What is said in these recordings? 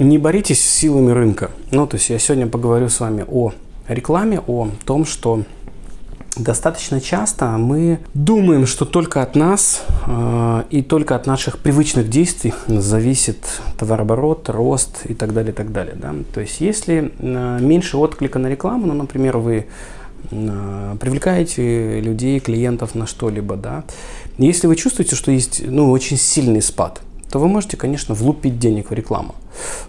Не боритесь с силами рынка. Ну, то есть я сегодня поговорю с вами о рекламе, о том, что достаточно часто мы думаем, что только от нас э, и только от наших привычных действий зависит товарооборот, рост и так далее, и так далее. Да? То есть если э, меньше отклика на рекламу, ну, например, вы э, привлекаете людей, клиентов на что-либо, да, если вы чувствуете, что есть ну, очень сильный спад – то вы можете, конечно, влупить денег в рекламу.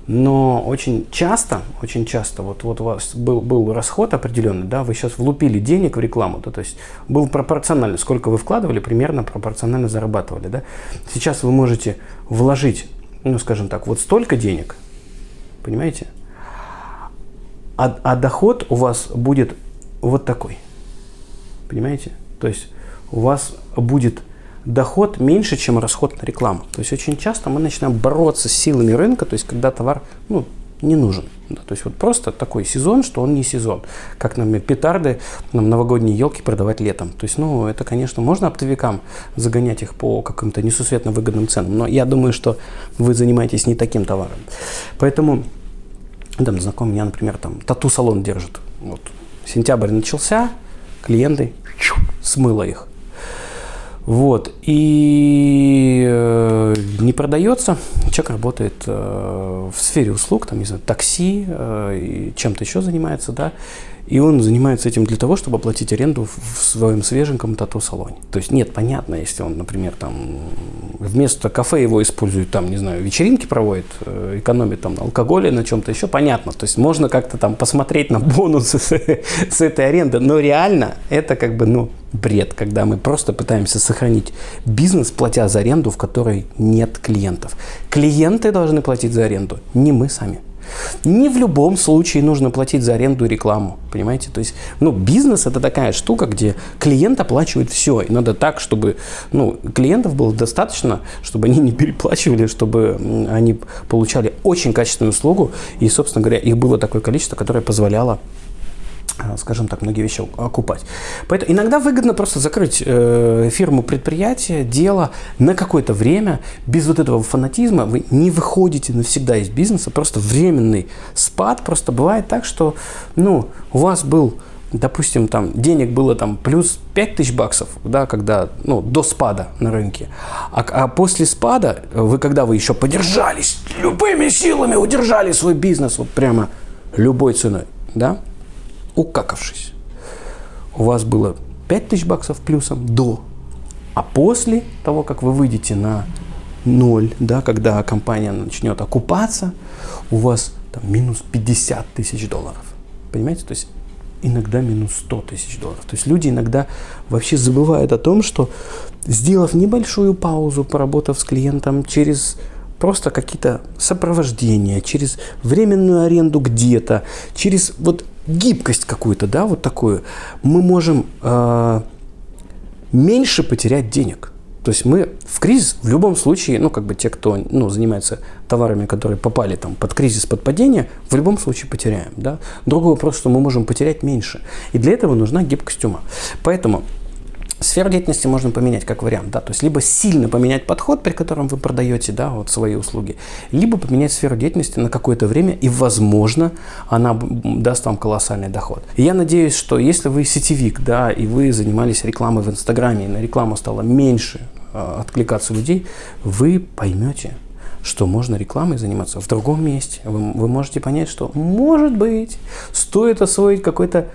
Но очень часто, очень часто, вот, вот у вас был, был расход определенный, да, вы сейчас влупили денег в рекламу, да, то есть был пропорционально, сколько вы вкладывали, примерно пропорционально зарабатывали, да. Сейчас вы можете вложить, ну, скажем так, вот столько денег, понимаете, а, а доход у вас будет вот такой, понимаете, то есть у вас будет доход меньше, чем расход на рекламу. То есть очень часто мы начинаем бороться с силами рынка, то есть когда товар ну, не нужен. Да, то есть вот просто такой сезон, что он не сезон. Как нам петарды, нам новогодние елки продавать летом. То есть, ну, это, конечно, можно оптовикам загонять их по каким-то несусветно выгодным ценам. Но я думаю, что вы занимаетесь не таким товаром. Поэтому, там, знакомый меня, например, там, тату-салон держит. Вот. Сентябрь начался, клиенты смыло их. Вот. И э, не продается. Человек работает э, в сфере услуг, там, не знаю, такси, э, чем-то еще занимается, да. И он занимается этим для того, чтобы оплатить аренду в своем свеженьком тату-салоне. То есть нет, понятно, если он, например, там вместо кафе его использует, там, не знаю, вечеринки проводит, э, экономит там на алкоголе, на чем-то еще, понятно. То есть можно как-то там посмотреть на бонусы с, с этой аренды, но реально это как бы, ну, бред, когда мы просто пытаемся сохранить бизнес, платя за аренду, в которой нет клиентов. Клиенты должны платить за аренду, не мы сами. Не в любом случае нужно платить за аренду рекламу, понимаете? То есть, ну, бизнес это такая штука, где клиент оплачивает все. И надо так, чтобы, ну, клиентов было достаточно, чтобы они не переплачивали, чтобы они получали очень качественную услугу. И, собственно говоря, их было такое количество, которое позволяло скажем так, многие вещи окупать. Поэтому иногда выгодно просто закрыть э, фирму, предприятие, дело на какое-то время, без вот этого фанатизма, вы не выходите навсегда из бизнеса, просто временный спад, просто бывает так, что, ну, у вас был допустим, там денег было там плюс 5 тысяч баксов, да, когда, ну, до спада на рынке. А, а после спада, вы когда вы еще подержались, любыми силами удержали свой бизнес, вот прямо любой ценой, да, укакавшись. У вас было 5000 баксов плюсом до, а после того, как вы выйдете на ноль, да, когда компания начнет окупаться, у вас там минус 50 тысяч долларов. Понимаете? То есть иногда минус 100 тысяч долларов. То есть люди иногда вообще забывают о том, что сделав небольшую паузу, поработав с клиентом через просто какие-то сопровождения, через временную аренду где-то, через вот гибкость какую-то, да, вот такую, мы можем э, меньше потерять денег. То есть мы в кризис в любом случае, ну, как бы те, кто ну, занимается товарами, которые попали там под кризис, под падение, в любом случае потеряем. Да? Другой вопрос, что мы можем потерять меньше. И для этого нужна гибкость ума. Поэтому Сферу деятельности можно поменять как вариант, да, то есть либо сильно поменять подход, при котором вы продаете, да, вот свои услуги, либо поменять сферу деятельности на какое-то время, и, возможно, она даст вам колоссальный доход. И я надеюсь, что если вы сетевик, да, и вы занимались рекламой в Инстаграме, и на рекламу стало меньше э, откликаться людей, вы поймете, что можно рекламой заниматься в другом месте. Вы, вы можете понять, что, может быть, стоит освоить какой-то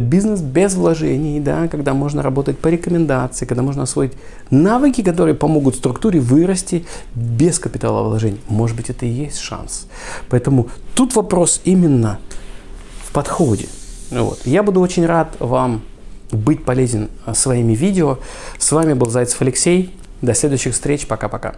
бизнес без вложений, да, когда можно работать по рекомендации, когда можно освоить навыки, которые помогут структуре вырасти без капитала вложений. Может быть, это и есть шанс. Поэтому тут вопрос именно в подходе. Вот. Я буду очень рад вам быть полезен своими видео. С вами был Зайцев Алексей. До следующих встреч. Пока-пока.